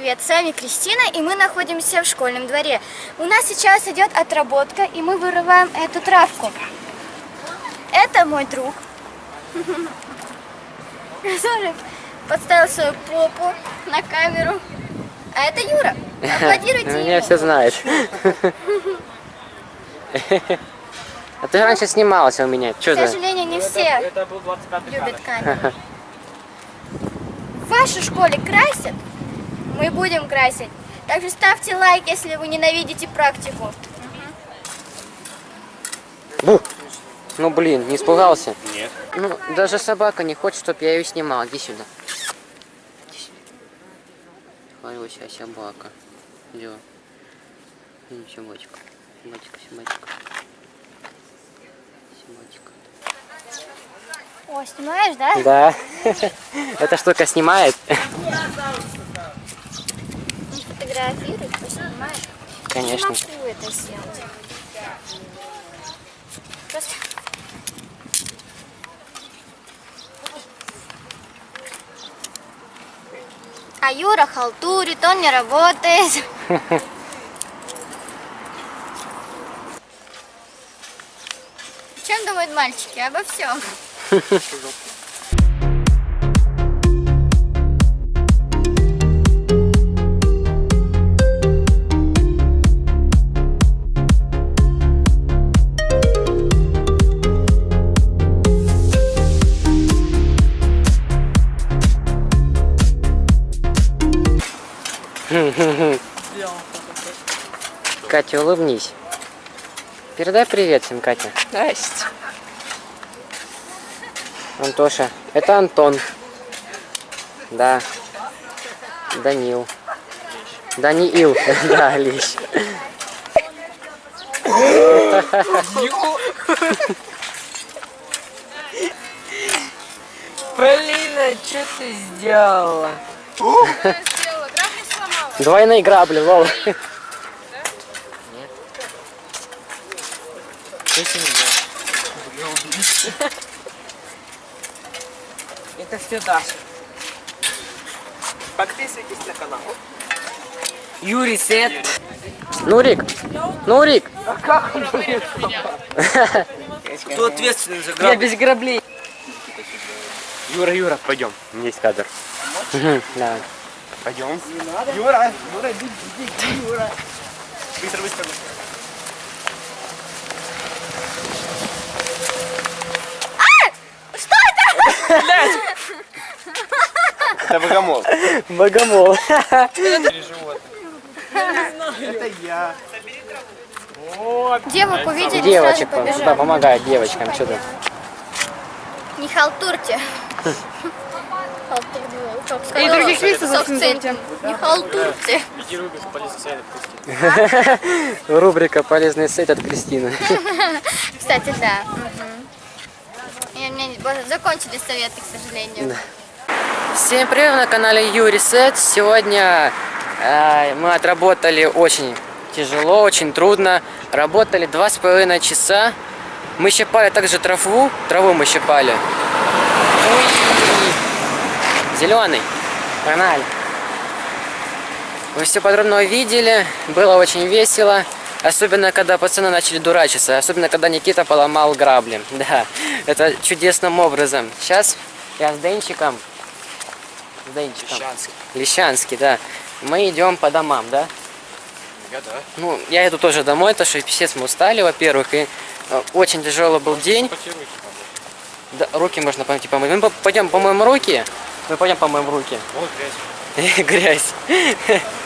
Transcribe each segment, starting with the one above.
Привет, с вами Кристина, и мы находимся в школьном дворе. У нас сейчас идет отработка, и мы вырываем эту травку. Это мой друг, который подставил свою попу на камеру. А это Юра. Аплодируйте Меня ему. все знают. А ты раньше снималась у меня. К сожалению, не все Это был 25 любят камеру. В вашей школе красят? Мы будем красить. Также ставьте лайк, если вы ненавидите практику. Бу! Ну блин, не испугался? Нет. Ну, даже собака не хочет, чтобы я ее снимал. Иди сюда. Иди сюда. Хорошая собака. Где? М, Собачка. Собачка, собачка. Собачка. О, снимаешь, да? Да. Эта штука снимает. Фотографируй, поснимаешь. Конечно. Не могу это сделать. Просто... А Юра халтурит, он не работает. Чем думают мальчики? Обо всем. Катя, улыбнись. Передай привет всем, Катя. Здрасте. Антоша. Это Антон. Да. Данил. Даниил. Да, Лещ. Полина, что ты сделала? Двойные грабли, лол. Это все Даша. Подписывайтесь на канал. Юрий Сет. Нурик. Нурик. Кто ответственный за Я грабли? без граблей. Юра, Юра, пойдем. Есть кадр. Да. Пойдем. Юра, Юра, иди, иди, Юра. Быстро, быстро, быстро. Это богомол. Богомол. Это я. Девок увидели, Девочек, сразу да, побежали. помогает девочкам. Что ты? Не халтурьте. И других центр. Не халтурьте. Рубрика «Полезный сайт» от Кристины. Кстати, да. У меня закончились советы, к сожалению. Всем привет на канале Юрий Сет. Сегодня э, мы отработали очень тяжело, очень трудно. Работали два с половиной часа. Мы щипали также траву. Траву мы щипали. Зеленый. Погнали. Вы все подробно увидели. Было очень весело. Особенно, когда пацаны начали дурачиться. Особенно, когда Никита поломал грабли. Да, это чудесным образом. Сейчас я с Денчиком. С Денчиком. Лещанский. Лещанский, да. Мы идем по домам, да? Я да. Ну, я иду тоже домой, потому что писец мы устали, во-первых, и э, очень тяжелый был день. Да, руки можно пойти помыть. Мы по- пойдем помоем руки. Мы пойдем помоем руки. Вот грязь. Грязь.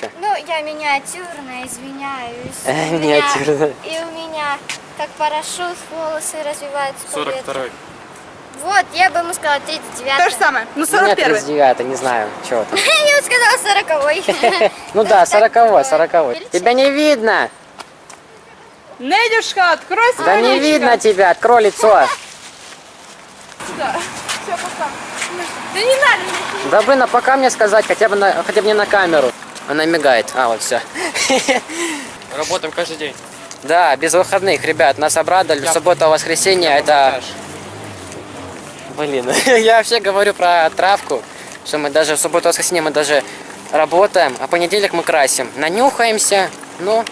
Чё? Ну, я миниатюрная, извиняюсь. Э, миниатюрная. И у меня, как парашют, волосы развиваются по ветру. 42 Вот, я бы ему сказала 39 То же самое. Ну, У меня 41 39 не знаю, чего там. Я ему сказала 40 Ну да, 40 40 Тебя не видно. Недюшка, открой свое Да не видно тебя, открой лицо. Сюда. Все, пока. Да не надо мне. Да блин, а пока мне сказать, хотя бы, на, хотя бы не на камеру. Она мигает. А, вот все. Работаем каждый день. Да, без выходных, ребят, нас обрадовали. Суббота, воскресенье, это... Блин, я вообще говорю про травку, что мы даже в субботу, воскресенье мы даже работаем, а понедельник мы красим. Нанюхаемся, но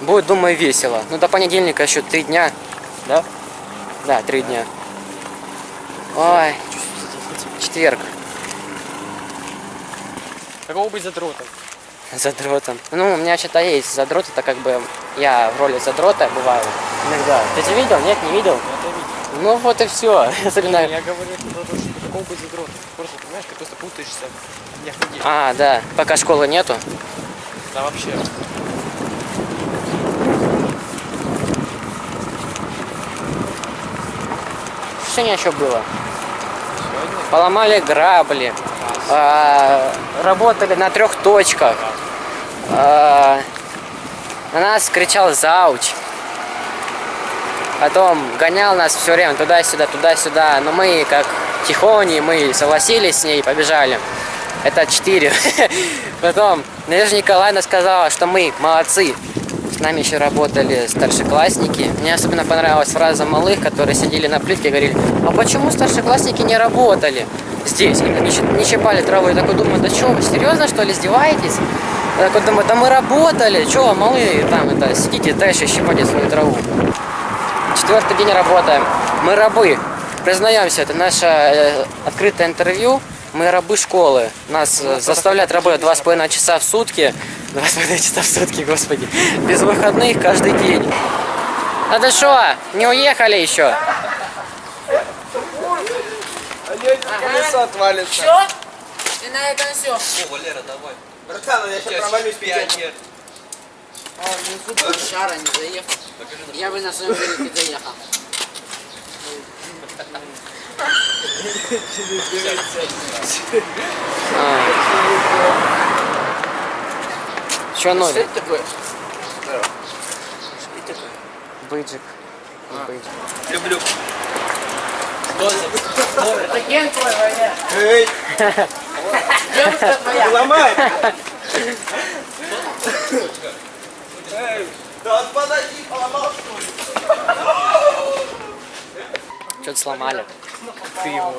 будет, думаю, весело. Ну, до понедельника еще три дня, да? Да, три дня. Ой, четверг. Какого быть задротом? Задротом. Ну, у меня что-то есть задрот, это как бы я в роли задрота бываю иногда. Ты это видел? Нет, не видел? Это видел. Ну вот и все. Особенно... Я говорю что какого быть задротом. Просто, понимаешь, ты просто путаешься в днях недели. А, да, пока школы нету. Да вообще. Сегодня еще было? Сегодня Поломали грабли, а, работали на трех точках. А, на нас кричал зауч. Потом гонял нас все время туда-сюда, туда-сюда. Но мы, как тихони, мы согласились с ней побежали. Это четыре. Потом Надежда Николаевна сказала, что мы молодцы. С нами еще работали старшеклассники. Мне особенно понравилась фраза малых, которые сидели на плитке и говорили, а почему старшеклассники не работали здесь? Они не, не щипали траву. Я такой думаю, да что, серьезно что ли издеваетесь? Я такой думаю, да мы работали, что малые там это, сидите дальше щипайте свою траву. Четвертый день работаем. Мы рабы. Признаемся, это наше э, открытое интервью. Мы рабы школы. Нас э, заставляют работать два с половиной часа в сутки. Два с половиной часа в сутки, господи. Без выходных каждый день. А ты что, не уехали еще? колесо отвалится. Что? Ты на это все. О, Валера, давай. Братан, я сейчас провалюсь пионер. Шара не заехал. Я бы на своем велике заехал. Что новый? такое? Быджик. Быджик. Люблю. Эй, Девушка твоя. ломай! Эй, да подожди, поломал что ли? Что-то сломали. Ты его.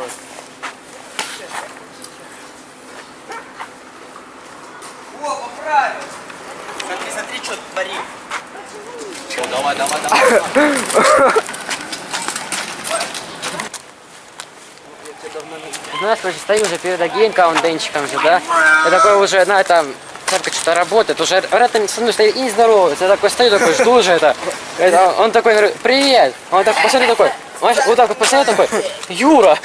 О, поправил! Смотри, смотри, что творим. О, давай, давай, давай. Знаешь, короче, стою уже перед агент-каунтенчиком же, да? Я такой уже, на это, только что-то работает, уже рядом со мной стоит и не здоровается. Я такой стою, такой, жду уже это. Это Он такой, говорю, привет. Он так посмотрел такой, знаешь, вот так вот посмотрел, такой, Юра.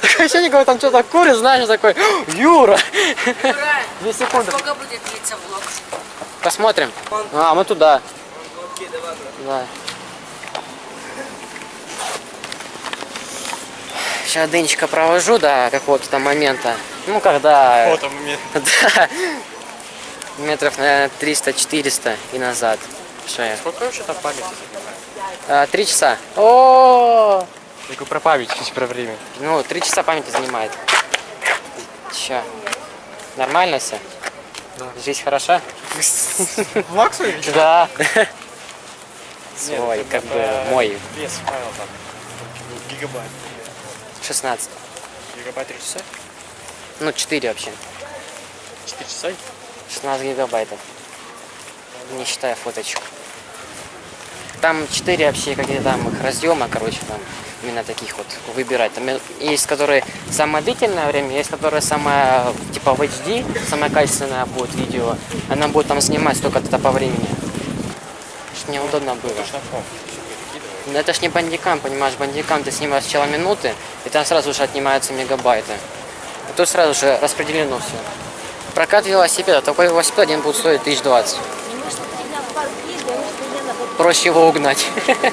Такое ощущение, как там что-то курит, знаешь, такой, Юра. Две секунды. Сколько будет длиться влог? Посмотрим. А, мы туда. Да. Сейчас дынечка провожу до какого-то там момента. Ну, когда... Вот он мне. Да. Метров, наверное, 300-400 и назад. Что я? Сколько вообще там памяти? А, Три часа. О, Я говорю про память, чуть про время. Ну, три часа памяти занимает. Че? Нормально все? Да. Жизнь хороша? Влаг свой видишь? Да. Свой, как бы мой. Вес файла там. Гигабайт. 16. Гигабайт 3 часа? Ну, 4 вообще. 4 часа? 16 гигабайтов. Не считая фоточек. Там 4 вообще какие-то там их разъема, короче, там именно таких вот выбирать. Там есть, которые самое длительное время, есть, которые самое, типа в HD, самое качественное будет видео. Она будет там снимать столько-то по времени. Чтоб мне удобно было. Но это ж не бандикам, понимаешь, бандикам ты снимаешь сначала минуты, и там сразу же отнимаются мегабайты. А тут сразу же распределено все. Прокат велосипеда, такой велосипед один будет стоить 1020. Проще его угнать.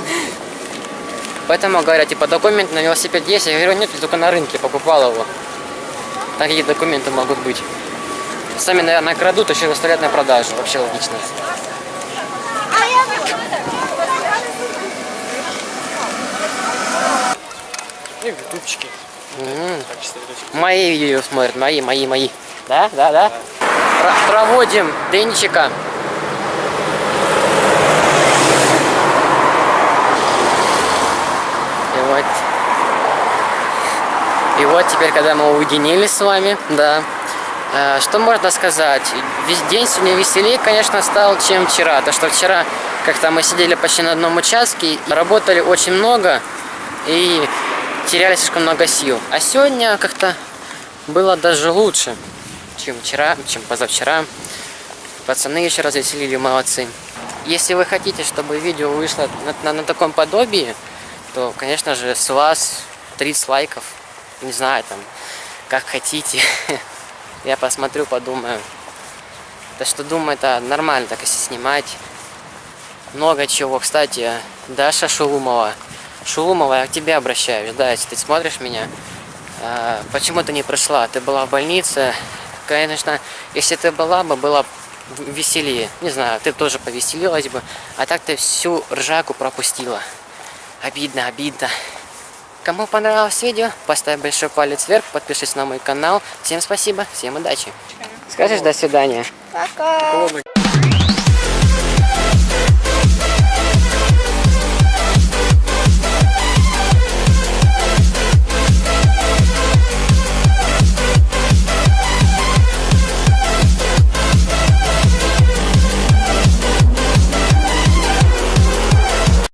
Поэтому говорят, типа, документ на велосипед есть. Я говорю, нет, я только на рынке покупал его. Такие документы могут быть. Сами, наверное, крадут, еще выставляют на продажу. Вообще логично. И ютубчики. Видосиков. Мои видео смотрят, мои, мои, мои. Да, да, да. Про- проводим Денчика. И вот. И вот теперь, когда мы уединились с вами, да, Э, Что можно сказать? Весь день сегодня веселее, конечно, стал, чем вчера. То, что вчера как-то мы сидели почти на одном участке, работали очень много и теряли слишком много сил. А сегодня как-то было даже лучше, чем вчера, чем позавчера. Пацаны еще раз веселили, молодцы. Если вы хотите, чтобы видео вышло на, на- на таком подобии, то, конечно же, с вас 30 лайков. Не знаю, там, как хотите. Я посмотрю, подумаю. Да что думаю, это нормально так если снимать. Много чего. Кстати, Даша Шулумова. Шулумова, я к тебе обращаюсь. Да, если ты смотришь меня. а, почему ты не пришла? Ты была в больнице. Конечно, если ты была бы, было веселее. Не знаю, ты тоже повеселилась бы. А так ты всю ржаку пропустила. Обидно, обидно. Кому понравилось видео, поставь большой палец вверх, подпишись на мой канал. Всем спасибо, всем удачи. Скажешь до свидания? Пока.